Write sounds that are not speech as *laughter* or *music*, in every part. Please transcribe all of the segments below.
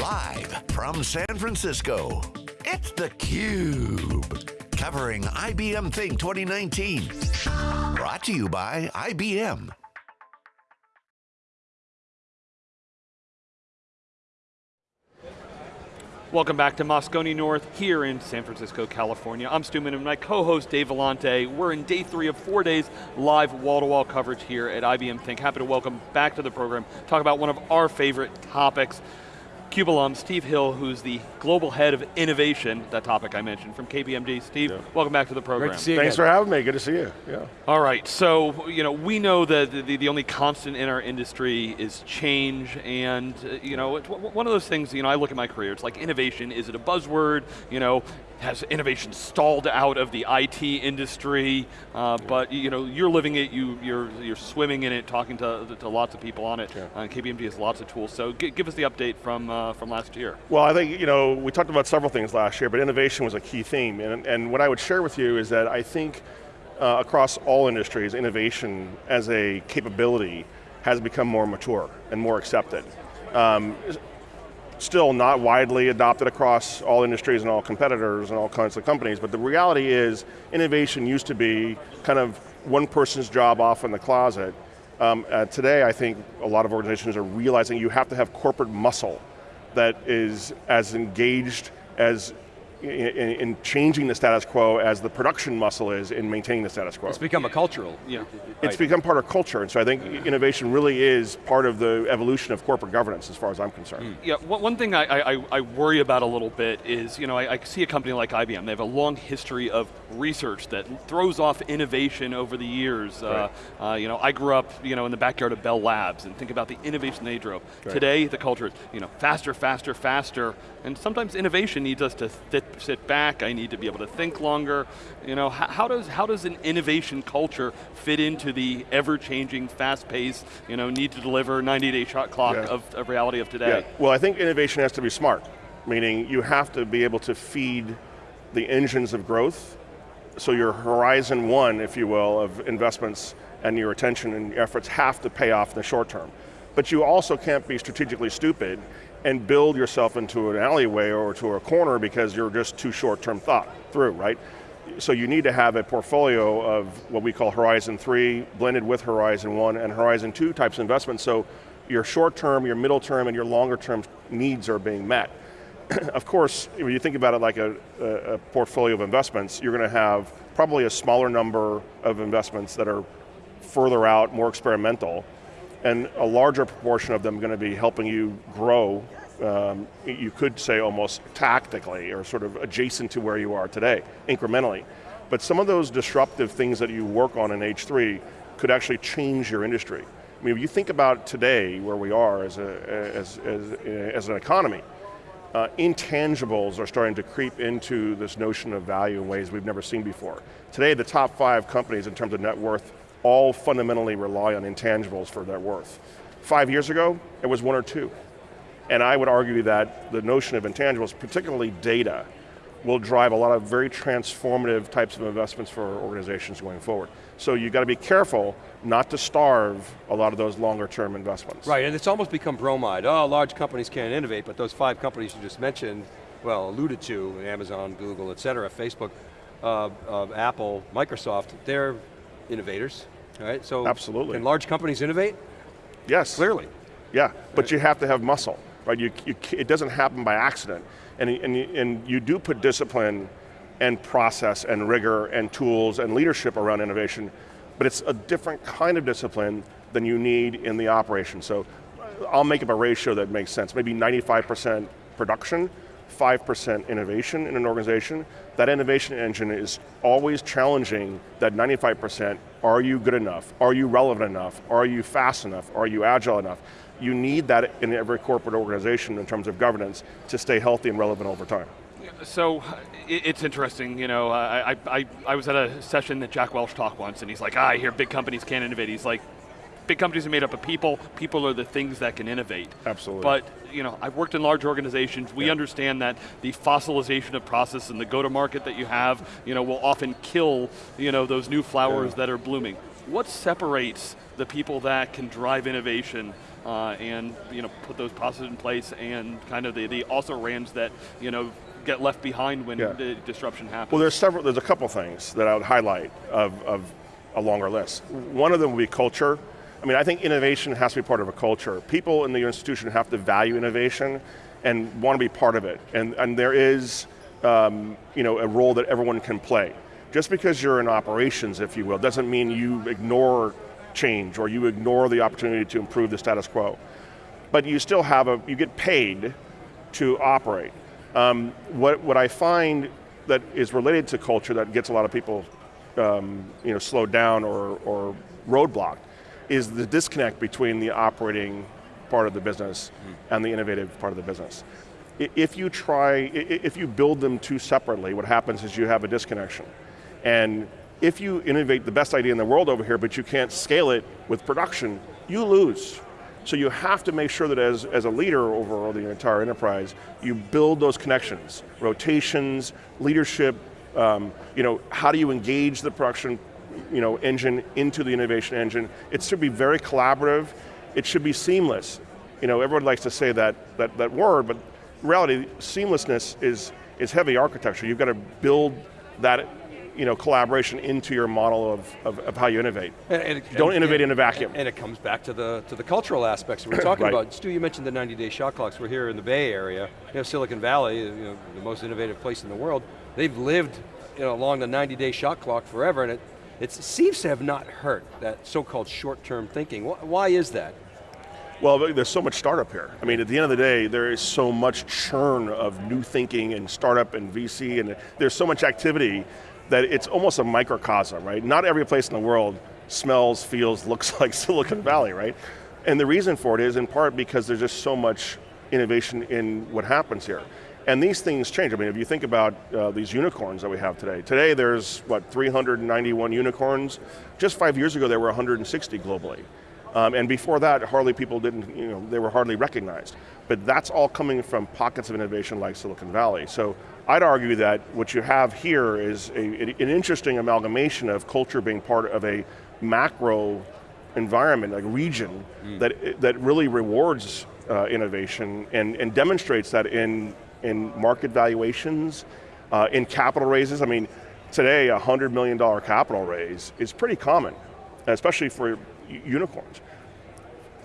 Live from San Francisco, it's theCUBE. Covering IBM Think 2019. Brought to you by IBM. Welcome back to Moscone North here in San Francisco, California. I'm Stu and my co-host Dave Vellante. We're in day three of four days live wall-to-wall -wall coverage here at IBM Think. Happy to welcome back to the program, talk about one of our favorite topics, CUBE alum, Steve Hill, who's the global head of innovation, that topic I mentioned, from KPMG. Steve, yeah. welcome back to the program. Great to see you Thanks again. for having me, good to see you. Yeah. All right, so you know, we know that the, the only constant in our industry is change, and uh, you know, one of those things, you know, I look at my career, it's like innovation, is it a buzzword? You know, has innovation stalled out of the IT industry? Uh, yeah. But you know, you're living it, you, you're, you're swimming in it, talking to, to lots of people on it. Yeah. Uh, KPMG has lots of tools, so give us the update from, uh, from last year. Well, I think, you know, we talked about several things last year, but innovation was a key theme, and, and what I would share with you is that I think uh, across all industries, innovation as a capability has become more mature and more accepted. Um, still not widely adopted across all industries and all competitors and all kinds of companies, but the reality is innovation used to be kind of one person's job off in the closet. Um, uh, today, I think a lot of organizations are realizing you have to have corporate muscle that is as engaged as in, in, changing the status quo as the production muscle is in maintaining the status quo. It's become a cultural. Yeah. It's become part of culture, and so I think innovation really is part of the evolution of corporate governance as far as I'm concerned. Mm. Yeah, one thing I, I, I, worry about a little bit is, you know, I, I, see a company like IBM, they have a long history of research that throws off innovation over the years. Right. Uh, uh, you know, I grew up, you know, in the backyard of Bell Labs, and think about the innovation they drove. Right. Today, the culture is, you know, faster, faster, faster, and sometimes innovation needs us to sit, back, I need to be able to think longer. You know, how, how does, how does an innovation culture fit into the ever-changing, fast-paced, you know, need to deliver 90-day shot clock yeah. of, of reality of today? Yeah. Well, I think innovation has to be smart, meaning you have to be able to feed the engines of growth, so your horizon one, if you will, of investments and your attention and efforts have to pay off in the short term. But you also can't be strategically stupid and build yourself into an alleyway or to a corner because you're just too short-term thought through, right? So you need to have a portfolio of what we call Horizon 3, blended with Horizon 1 and Horizon 2 types of investments, so your short-term, your middle-term, and your longer-term needs are being met. *clears throat* of course, when you think about it like a, a, a portfolio of investments, you're going to have probably a smaller number of investments that are further out, more experimental, and a larger proportion of them going to be helping you grow, um, you could say almost tactically, or sort of adjacent to where you are today, incrementally. But some of those disruptive things that you work on in H3 could actually change your industry. I mean, if you think about today, where we are as, a, as, as, as an economy, uh, intangibles are starting to creep into this notion of value in ways we've never seen before. Today, the top five companies in terms of net worth all fundamentally rely on intangibles for their worth. Five years ago, it was one or two. And I would argue that the notion of intangibles, particularly data, will drive a lot of very transformative types of investments for organizations going forward. So you've got to be careful not to starve a lot of those longer term investments. Right, and it's almost become bromide. Oh, large companies can't innovate, but those five companies you just mentioned, well, alluded to, Amazon, Google, et cetera, Facebook, uh, uh, Apple, Microsoft, they're innovators, right? So Absolutely. can large companies innovate? Yes. Clearly. Yeah, but right. you have to have muscle, right? You, you, it doesn't happen by accident. And, and, and you do put discipline and process and rigor and tools and leadership around innovation, but it's a different kind of discipline than you need in the operation. So uh, I'll make up a ratio that makes sense. Maybe 95% production, 5% innovation in an organization, that innovation engine is always challenging that 95%, are you good enough? Are you relevant enough? Are you fast enough? Are you agile enough? You need that in every corporate organization in terms of governance to stay healthy and relevant over time. So, it's interesting, you know, I, I, I was at a session that Jack Welch talked once and he's like, ah, I hear big companies can't innovate. He's like, big companies are made up of people, people are the things that can innovate. Absolutely. But, you know, I've worked in large organizations, we yeah. understand that the fossilization of process and the go-to-market that you have, you know, will often kill, you know, those new flowers yeah. that are blooming. What separates the people that can drive innovation uh, and you know put those processes in place and kind of the, the also rans that you know get left behind when Yeah. the disruption happens. Well, there's several, there's a couple things that I would highlight of, of a longer list. One of them would be culture. I mean, I think innovation has to be part of a culture. People in the institution have to value innovation and want to be part of it. And, and there is, um, you know, a role that everyone can play. Just because you're in operations, if you will, doesn't mean you ignore change or you ignore the opportunity to improve the status quo. But you still have a, you get paid to operate. Um, what, what I find that is related to culture that gets a lot of people um, you know, slowed down or, or roadblocked is the disconnect between the operating part of the business and the innovative part of the business. If you try, if you build them two separately, what happens is you have a disconnection. And if you innovate the best idea in the world over here, but you can't scale it with production, you lose. So you have to make sure that as, as a leader over the entire enterprise, you build those connections, rotations, leadership, um, you know, how do you engage the production you know, engine into the innovation engine? It should be very collaborative, it should be seamless. You know, everyone likes to say that, that, that word, but reality, seamlessness is, is heavy architecture. You've got to build that you know, collaboration into your model of, of, of how you innovate. And- and- Don't and- innovate in a vacuum. And it comes back to the to the cultural aspects we're *coughs* talking Right. about. Stu, you mentioned the 90-day shot clocks. We're here in the Bay Area. You know, Silicon Valley, you know, the most innovative place in the world. They've lived you know, along the 90-day shot clock forever, and it, it seems to have not hurt that so-called short-term thinking. Why is that? Well, there's so much startup here. I mean, at the end of the day, there is so much churn of new thinking and startup and VC, and there's so much activity that it's almost a microcosm, right? Not every place in the world smells, feels, looks *laughs* like Silicon Valley, right? And the reason for it is in part because there's just so much innovation in what happens here. And these things change. I mean, if you think about uh, these unicorns that we have today, today there's, what, 391 unicorns? Just five years ago, there were 160 globally. Um, and before that, hardly people didn't, you know, they were hardly recognized. But that's all coming from pockets of innovation like Silicon Valley. So I'd argue that what you have here is a, an interesting amalgamation of culture being part of a macro environment, like region, that, that really rewards uh, innovation and, and demonstrates that in, in market valuations, uh, in capital raises. I mean, today a $100 million capital raise is pretty common, especially for unicorns.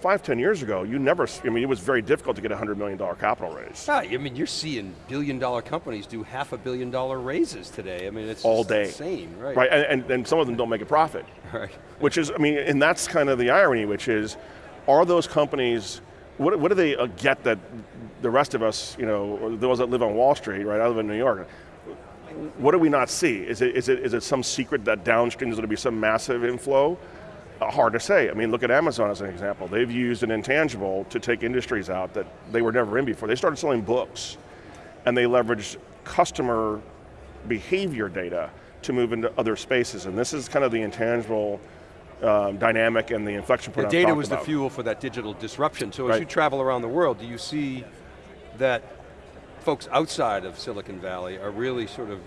Five, ten years ago, you never, I mean, it was very difficult to get a $100 million capital raise. Ah, I mean, you're seeing billion-dollar companies do half a billion-dollar raises today. I mean, it's All day. insane, right? Right, and, and, and some of them don't make a profit. *laughs* Right. Which is, I mean, and that's kind of the irony, which is, are those companies, what, what do they uh, get that the rest of us, you know, those that live on Wall Street, right, I live in New York, what do we not see? Is it, is it, is it some secret that downstream is going to be some massive inflow? Uh, hard to say. I mean, look at Amazon as an example. They've used an intangible to take industries out that they were never in before. They started selling books, and they leveraged customer behavior data to move into other spaces. And this is kind of the intangible um, dynamic and the inflection point The I've data was about. the fuel for that digital disruption. So as you travel around the world, do you see that folks outside of Silicon Valley are really sort of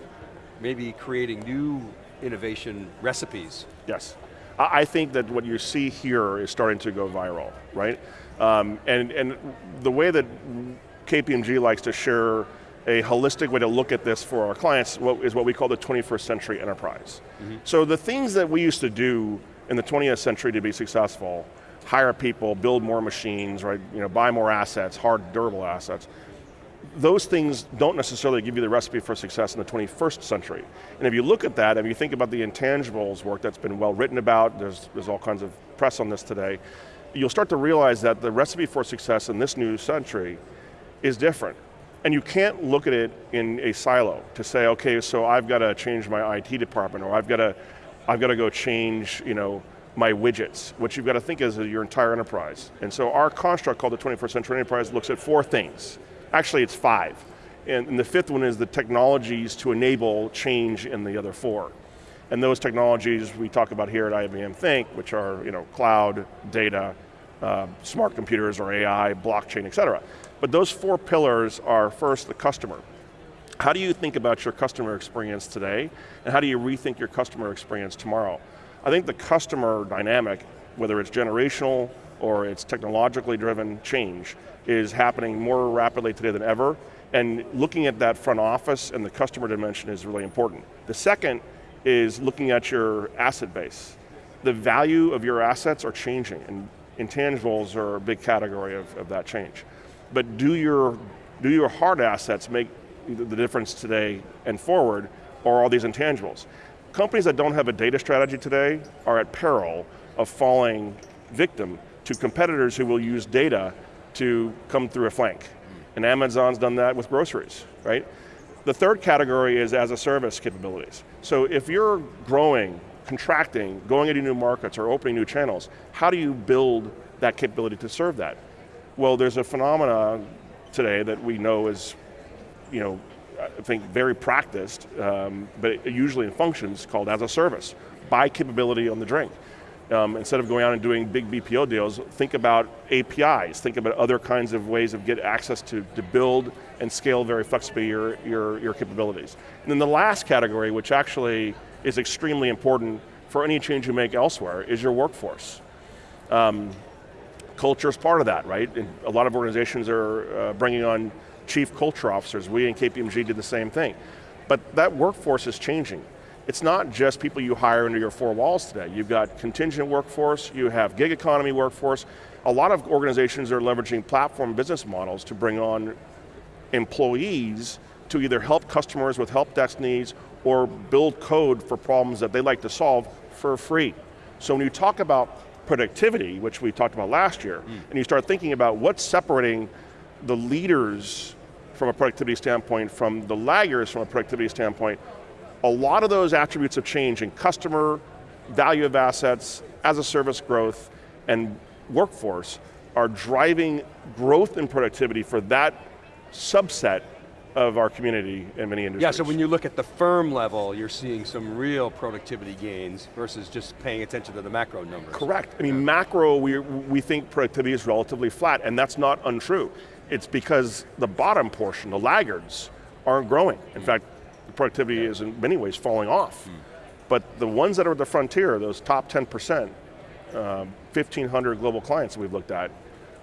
maybe creating new innovation recipes? Yes. I think that what you see here is starting to go viral, right? Um, and, and the way that KPMG likes to share a holistic way to look at this for our clients is what we call the 21st century enterprise. So the things that we used to do in the 20th century to be successful, hire people, build more machines, right? You know, buy more assets, hard, durable assets, those things don't necessarily give you the recipe for success in the 21st century. And if you look at that, if you think about the intangibles work that's been well written about, there's, there's all kinds of press on this today, you'll start to realize that the recipe for success in this new century is different. And you can't look at it in a silo to say, okay, so I've got to change my IT department, or I've got to, I've got to go change, you know, my widgets. What you've got to think is your entire enterprise. And so our construct called the 21st Century Enterprise looks at four things. Actually, it's five. And, and the fifth one is the technologies to enable change in the other four. And those technologies we talk about here at IBM Think, which are you know, cloud, data, uh, smart computers or AI, blockchain, et cetera. But those four pillars are first the customer. How do you think about your customer experience today, and how do you rethink your customer experience tomorrow? I think the customer dynamic, whether it's generational, or it's technologically driven change is happening more rapidly today than ever, and looking at that front office and the customer dimension is really important. The second is looking at your asset base. The value of your assets are changing, and intangibles are a big category of, of that change. But do your, do your hard assets make the difference today and forward, or all these intangibles? Companies that don't have a data strategy today are at peril of falling victim to competitors who will use data to come through a flank. And Amazon's done that with groceries, right? The third category is as a service capabilities. So if you're growing, contracting, going into new markets or opening new channels, how do you build that capability to serve that? Well, there's a phenomena today that we know is, you know, I think very practiced, um, but usually in functions called as a service. Buy capability on the drink. Um, instead of going out and doing big BPO deals, think about APIs, think about other kinds of ways of get access to, to build and scale very flexibly your, your, your capabilities. And then the last category, which actually is extremely important for any change you make elsewhere, is your workforce. Um, culture is part of that, right? And a lot of organizations are uh, bringing on chief culture officers. We in KPMG did the same thing. But that workforce is changing it's not just people you hire under your four walls today. You've got contingent workforce, you have gig economy workforce. A lot of organizations are leveraging platform business models to bring on employees to either help customers with help desk needs or build code for problems that they like to solve for free. So when you talk about productivity, which we talked about last year, mm. and you start thinking about what's separating the leaders from a productivity standpoint from the laggers from a productivity standpoint, a lot of those attributes of change in customer, value of assets, as a service growth, and workforce are driving growth and productivity for that subset of our community in many industries. Yeah, so when you look at the firm level, you're seeing some real productivity gains versus just paying attention to the macro numbers. Correct, I mean macro, we, we think productivity is relatively flat, and that's not untrue. It's because the bottom portion, the laggards, aren't growing. In fact, the productivity is in many ways falling off. Mm. But the ones that are at the frontier, those top 10%, uh, 1,500 global clients that we've looked at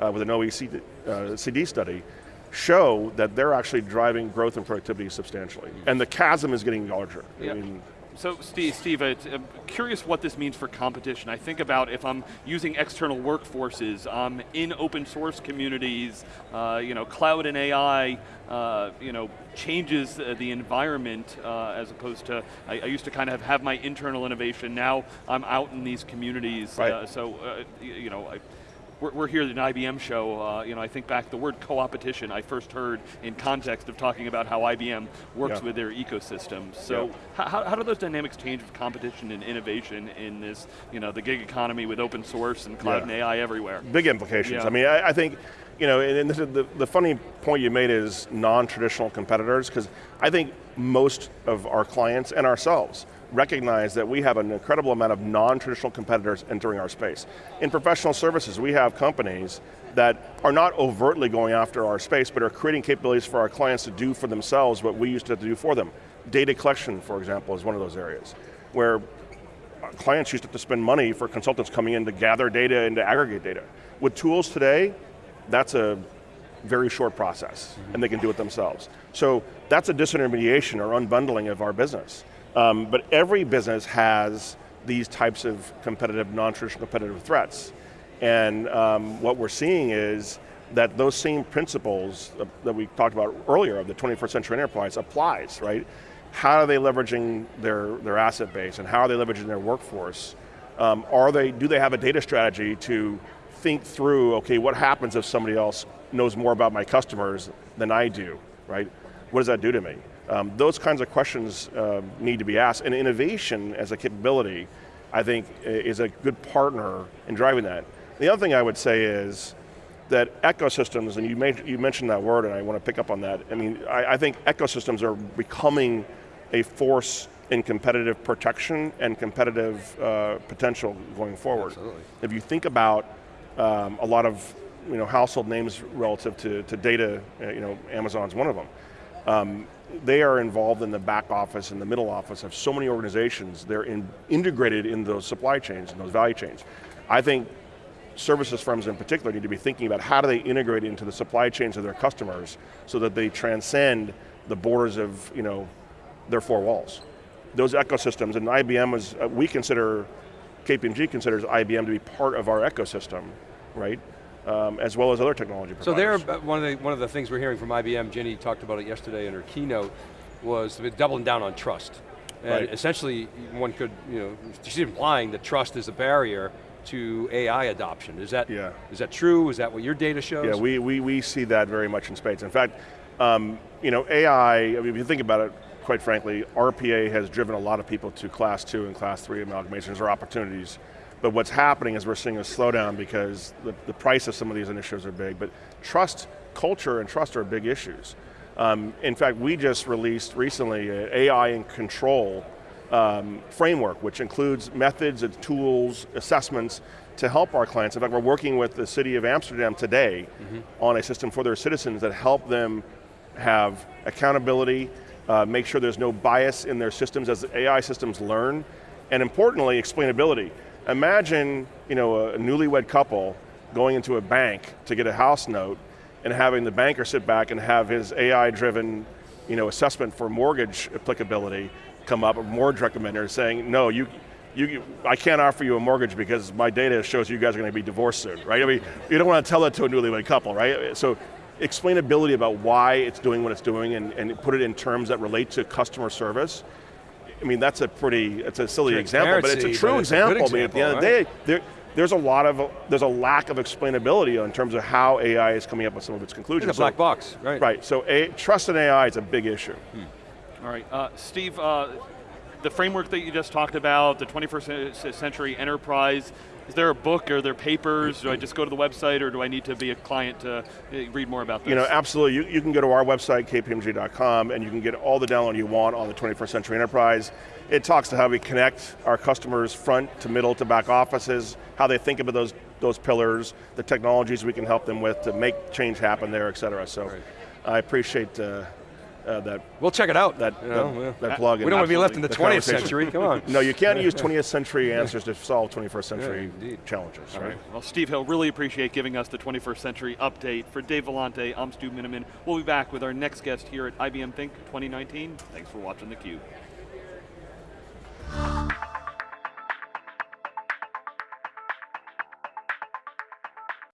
uh, with an OECD uh, CD study, show that they're actually driving growth and productivity substantially. Mm. And the chasm is getting larger. I mean, so Steve, Steve I'm curious what this means for competition. I think about if I'm using external workforces um, in open source communities, uh, you know, cloud and AI, uh, you know, changes the environment uh, as opposed to, I, I, used to kind of have my internal innovation, now I'm out in these communities, right. Uh, so, uh, you know, I, we're, we're here at an IBM show, uh, you know, I think back the word co-opetition I first heard in context of talking about how IBM works yeah. with their ecosystem. So yeah. how, how do those dynamics change with competition and innovation in this, you know, the gig economy with open source and cloud yeah. and AI everywhere? Big implications. I mean, I, I think, you know, and the, the funny point you made is non-traditional competitors, because I think most of our clients and ourselves recognize that we have an incredible amount of non-traditional competitors entering our space. In professional services, we have companies that are not overtly going after our space, but are creating capabilities for our clients to do for themselves what we used to, to do for them. Data collection, for example, is one of those areas, where clients used to, to spend money for consultants coming in to gather data and to aggregate data. With tools today, that's a very short process, mm -hmm. and they can do it themselves. So that's a disintermediation or unbundling of our business. Um, but every business has these types of competitive, non-traditional competitive threats. And um, what we're seeing is that those same principles that we talked about earlier of the 21st century enterprise applies, right? How are they leveraging their, their asset base and how are they leveraging their workforce? Um, are they, do they have a data strategy to think through, okay, what happens if somebody else knows more about my customers than I do, right? What does that do to me? Um, those kinds of questions uh, need to be asked, and innovation as a capability, I think, is a good partner in driving that. The other thing I would say is that ecosystems, and you, made, you mentioned that word, and I want to pick up on that. I mean, I, I think ecosystems are becoming a force in competitive protection and competitive uh, potential going forward. Absolutely. If you think about um, a lot of you know, household names relative to, to data, uh, you know, Amazon's one of them. Um, they are involved in the back office and the middle office of so many organizations. They're in, integrated in those supply chains and those value chains. I think services firms in particular need to be thinking about how do they integrate into the supply chains of their customers so that they transcend the borders of you know, their four walls. Those ecosystems, and IBM was, uh, we consider, KPMG considers IBM to be part of our ecosystem, right? Um, as well as other technology So there, one of, the, one of the things we're hearing from IBM, Ginni talked about it yesterday in her keynote, was doubling down on trust. And Right. essentially, one could, you know, she's implying that trust is a barrier to AI adoption. Is that, Yeah. is that true? Is that what your data shows? Yeah, we, we, we see that very much in spades. In fact, um, you know, AI, I mean, if you think about it, quite frankly, RPA has driven a lot of people to class two and class three amalgamations or opportunities. But what's happening is we're seeing a slowdown because the, the price of some of these initiatives are big, but trust, culture and trust are big issues. Um, in fact, we just released recently an AI and control um, framework, which includes methods and tools, assessments to help our clients. In fact, we're working with the city of Amsterdam today on a system for their citizens that help them have accountability, uh, make sure there's no bias in their systems as AI systems learn, and importantly, explainability. Imagine you know, a newlywed couple going into a bank to get a house note and having the banker sit back and have his AI-driven you know, assessment for mortgage applicability come up, a mortgage recommender saying, no, you, you, I can't offer you a mortgage because my data shows you guys are going to be divorced soon, right? I mean, you don't want to tell that to a newlywed couple, right? So explainability about why it's doing what it's doing and, and put it in terms that relate to customer service. I mean, that's a pretty, it's a silly example, but it's a true it's a example. I mean, at the end of the day, there, there's a lot of, there's a lack of explainability in terms of how AI is coming up with some of its conclusions. It's a black So- box, right? Right, so a, trust in AI is a big issue. All right, uh, Steve, uh, the framework that you just talked about, the 21st century enterprise, is there a book, are there papers? Do I just go to the website or do I need to be a client to uh, read more about this? You know, absolutely. You, you can go to our website, kpmg.com, and you can get all the download you want on the 21st Century Enterprise. It talks to how we connect our customers front to middle to back offices, how they think about those, those pillars, the technologies we can help them with to make change happen there, et cetera. So Right. I appreciate uh, uh, that. We'll check it out. That, you know, that oh, uh, plug. We don't want to be left in the 20th century, come on. *laughs* no, you can't use 20th century answers to solve 21st century yeah, challenges, right? right? Well, Steve Hill, really appreciate giving us the 21st century update. For Dave Vellante, I'm Stu Miniman. We'll be back with our next guest here at IBM Think 2019. Thanks for watching theCUBE.